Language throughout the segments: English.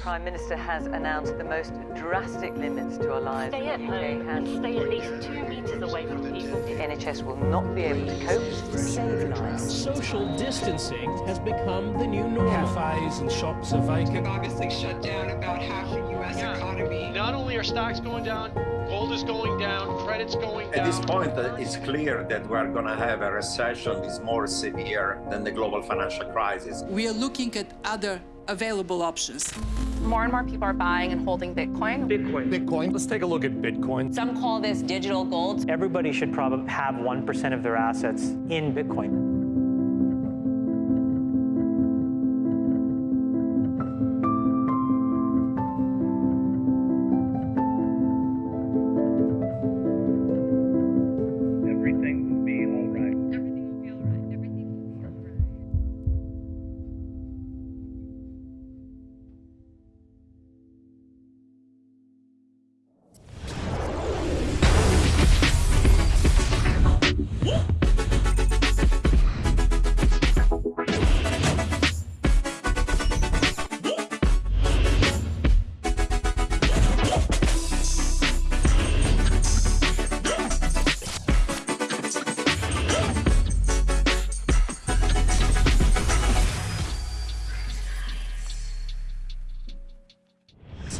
Prime Minister has announced the most drastic limits to our lives. Stay at home and stay at least two metres away from people. The NHS will not be able to cope to save lives. Social distancing has become the new norm. Cafes and shops are vacant. We've obviously shut down about half the U.S. economy. Not only are stocks going down, gold is going down, credit's going down. At this point, uh, it's clear that we're going to have a recession that's more severe than the global financial crisis. We are looking at other available options. More and more people are buying and holding Bitcoin. Bitcoin. Bitcoin. Let's take a look at Bitcoin. Some call this digital gold. Everybody should probably have 1% of their assets in Bitcoin.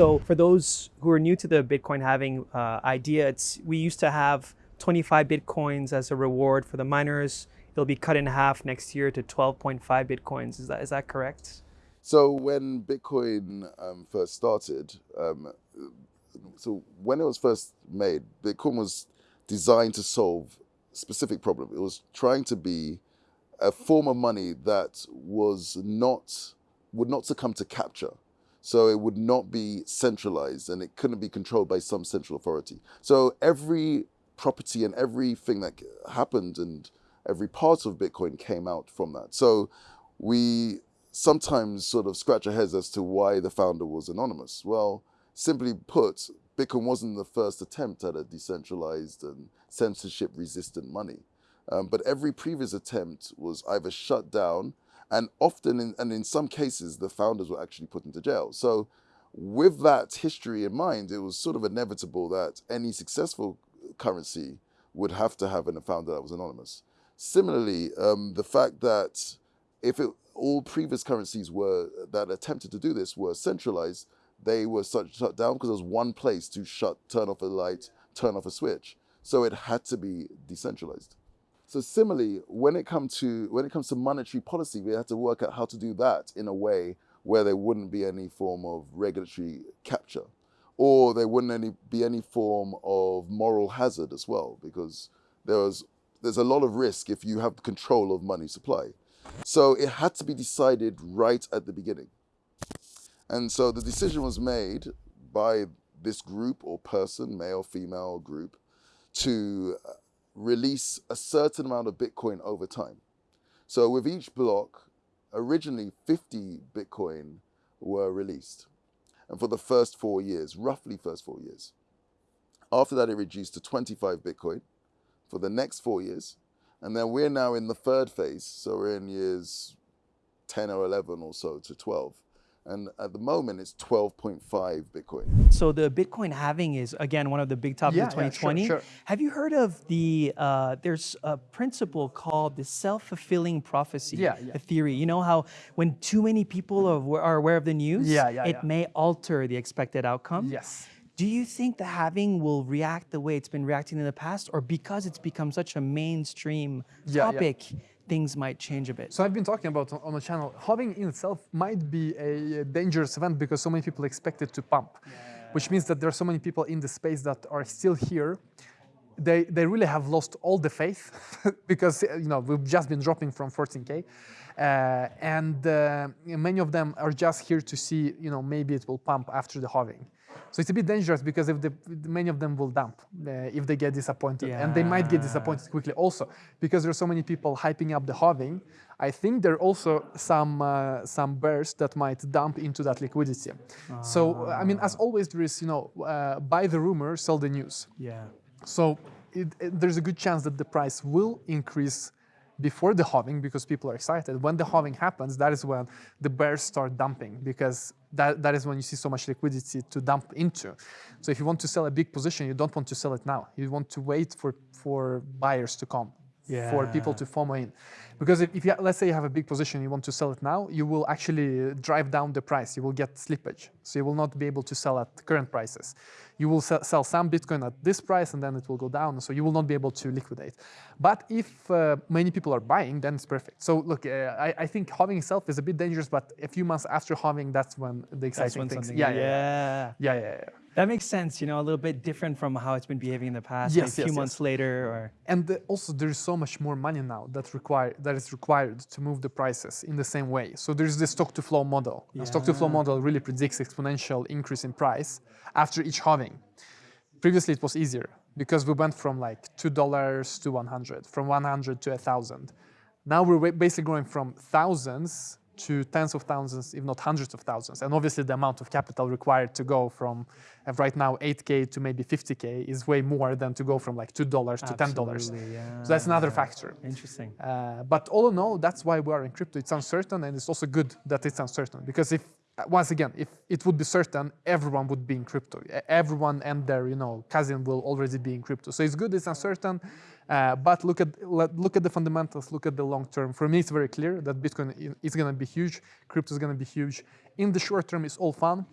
So for those who are new to the Bitcoin halving uh, idea, it's we used to have 25 Bitcoins as a reward for the miners. It'll be cut in half next year to 12.5 Bitcoins. Is that is that correct? So when Bitcoin um, first started, um, so when it was first made, Bitcoin was designed to solve a specific problem. It was trying to be a form of money that was not would not succumb to capture. So it would not be centralized and it couldn't be controlled by some central authority. So every property and everything that happened and every part of Bitcoin came out from that. So we sometimes sort of scratch our heads as to why the founder was anonymous. Well, simply put, Bitcoin wasn't the first attempt at a decentralized and censorship resistant money. Um, but every previous attempt was either shut down and often, in, and in some cases, the founders were actually put into jail. So with that history in mind, it was sort of inevitable that any successful currency would have to have a founder that was anonymous. Similarly, um, the fact that if it, all previous currencies were that attempted to do this were centralized, they were shut, shut down because there was one place to shut, turn off a light, turn off a switch. So it had to be decentralized. So similarly, when it comes to when it comes to monetary policy, we had to work out how to do that in a way where there wouldn't be any form of regulatory capture, or there wouldn't any, be any form of moral hazard as well, because there was there's a lot of risk if you have control of money supply. So it had to be decided right at the beginning. And so the decision was made by this group or person, male, female group, to release a certain amount of Bitcoin over time. So with each block, originally 50 Bitcoin were released. And for the first four years, roughly first four years. After that, it reduced to 25 Bitcoin for the next four years. And then we're now in the third phase. So we're in years 10 or 11 or so to 12 and at the moment it's 12.5 Bitcoin. So the Bitcoin halving is again one of the big topics yeah, of 2020. Yeah, sure, sure. Have you heard of the? Uh, there's a principle called the self-fulfilling prophecy. Yeah, yeah. A theory. You know how when too many people are, are aware of the news, yeah, yeah, it yeah. may alter the expected outcome. Yes. Do you think the halving will react the way it's been reacting in the past, or because it's become such a mainstream Yeah, yeah. topic? Things might change a bit. So I've been talking about on the channel, halving in itself might be a dangerous event because so many people expect it to pump, yeah. which means that there are so many people in the space that are still here. They, they really have lost all the faith because you know we've just been dropping from 14k, uh, and uh, many of them are just here to see you know maybe it will pump after the halving. So it's a bit dangerous because if the, many of them will dump uh, if they get disappointed, yeah. and they might get disappointed quickly also because there are so many people hyping up the halving. I think there are also some uh, some bears that might dump into that liquidity. Ah. So I mean, as always, there is you know uh, buy the rumor, sell the news. Yeah. So it, it, there's a good chance that the price will increase before the halving because people are excited. When the halving happens, that is when the bears start dumping because that, that is when you see so much liquidity to dump into. So if you want to sell a big position, you don't want to sell it now. You want to wait for, for buyers to come, yeah. for people to FOMO in. Because if, if you, let's say you have a big position, you want to sell it now, you will actually drive down the price. You will get slippage. So you will not be able to sell at current prices. You will sell, sell some Bitcoin at this price and then it will go down. So you will not be able to liquidate. But if uh, many people are buying, then it's perfect. So look, uh, I, I, think halving itself is a bit dangerous, but a few months after halving, that's when the exciting things. Yeah, yeah, yeah, yeah, yeah, yeah. That makes sense, you know, a little bit different from how it's been behaving in the past, yes, a few yes, months yes. later. Or... And the, also there is so much more money now that, require, that is required to move the prices in the same way. So there's the stock to flow model. Yeah. The stock to flow model really predicts exponential increase in price after each halving. Previously it was easier because we went from like $2 to 100, from 100 to 1,000. Now we're basically going from thousands to tens of thousands, if not hundreds of thousands. And obviously the amount of capital required to go from uh, right now 8K to maybe 50K is way more than to go from like $2 to $10. Yeah. So that's another factor. Interesting. Uh, but all in all, that's why we are in crypto. It's uncertain and it's also good that it's uncertain because if once again, if it would be certain, everyone would be in crypto. Everyone and their you know cousin will already be in crypto. So it's good, it's uncertain, uh, but look at look at the fundamentals, look at the long term. For me, it's very clear that Bitcoin is going to be huge, crypto is going to be huge. In the short term, it's all fun,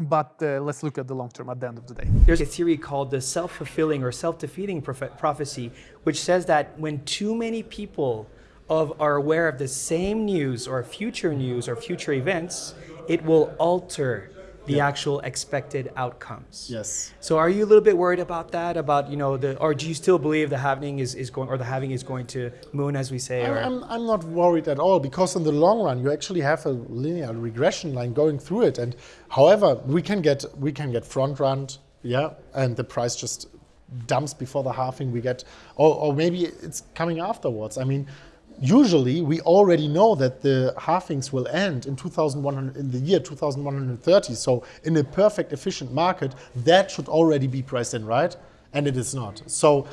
but uh, let's look at the long term at the end of the day. There's a theory called the self-fulfilling or self-defeating prophecy, which says that when too many people of are aware of the same news or future news or future events, it will alter the yeah. actual expected outcomes. Yes. So are you a little bit worried about that? About you know the or do you still believe the halving is, is going or the halving is going to moon as we say? I'm, I'm, I'm not worried at all because in the long run you actually have a linear regression line going through it. And however we can get we can get front run, yeah, and the price just dumps before the halving. We get or, or maybe it's coming afterwards. I mean usually we already know that the halvings will end in 2100 in the year 2130 so in a perfect efficient market that should already be priced in right? And it is not. So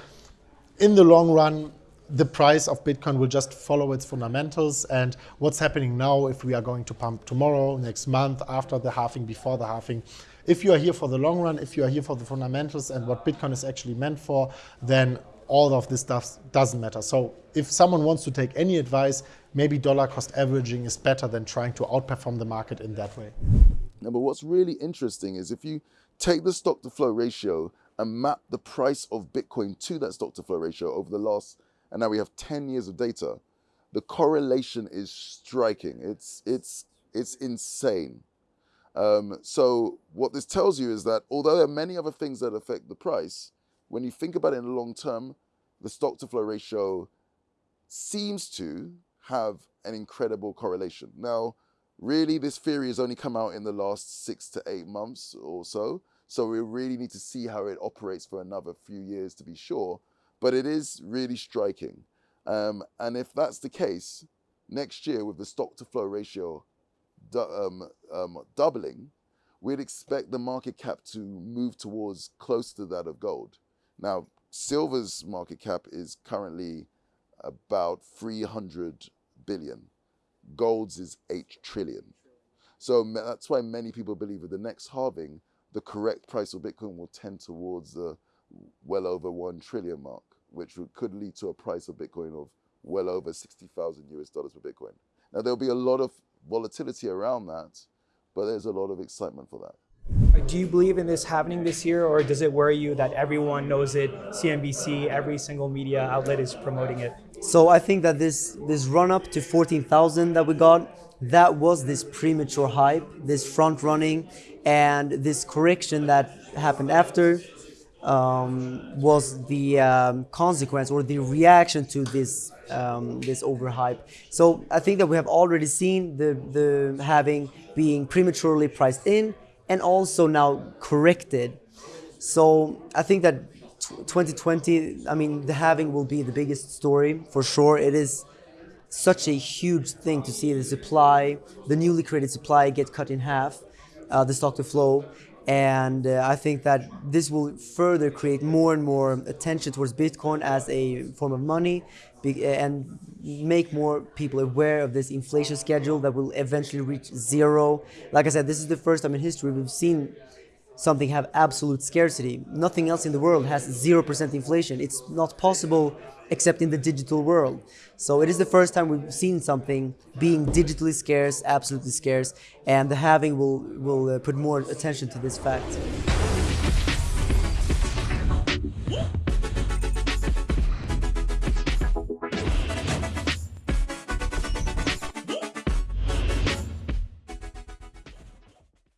in the long run the price of bitcoin will just follow its fundamentals. And what's happening now if we are going to pump tomorrow next month after the halving before the halving if you are here for the long run if you are here for the fundamentals and what bitcoin is actually meant for then all of this stuff doesn't matter. So if someone wants to take any advice, maybe dollar cost averaging is better than trying to outperform the market in that way. Now, but what's really interesting is if you take the stock to flow ratio and map the price of Bitcoin to that stock to flow ratio over the last, and now we have 10 years of data, the correlation is striking. It's, it's, it's insane. Um, so what this tells you is that although there are many other things that affect the price, when you think about it in the long term, the stock to flow ratio seems to have an incredible correlation. Now, really, this theory has only come out in the last six to eight months or so. So we really need to see how it operates for another few years to be sure. But it is really striking. Um, and if that's the case, next year with the stock to flow ratio um, um, doubling, we'd expect the market cap to move towards close to that of gold. Now, silver's market cap is currently about 300 billion. Gold's is 8 trillion. So that's why many people believe with the next halving, the correct price of Bitcoin will tend towards the well over 1 trillion mark, which could lead to a price of Bitcoin of well over 60,000 US dollars per Bitcoin. Now, there'll be a lot of volatility around that, but there's a lot of excitement for that. Do you believe in this happening this year, or does it worry you that everyone knows it? CNBC, every single media outlet is promoting it. So I think that this this run up to 14,000 that we got, that was this premature hype, this front running, and this correction that happened after um, was the um, consequence or the reaction to this um, this overhype. So I think that we have already seen the the halving being prematurely priced in and also now corrected. So I think that 2020, I mean, the halving will be the biggest story for sure. It is such a huge thing to see the supply, the newly created supply get cut in half, uh, the stock to flow. And uh, I think that this will further create more and more attention towards Bitcoin as a form of money and make more people aware of this inflation schedule that will eventually reach zero. Like I said, this is the first time in history we've seen something have absolute scarcity. Nothing else in the world has 0% inflation. It's not possible except in the digital world. So it is the first time we've seen something being digitally scarce, absolutely scarce, and the halving will, will uh, put more attention to this fact.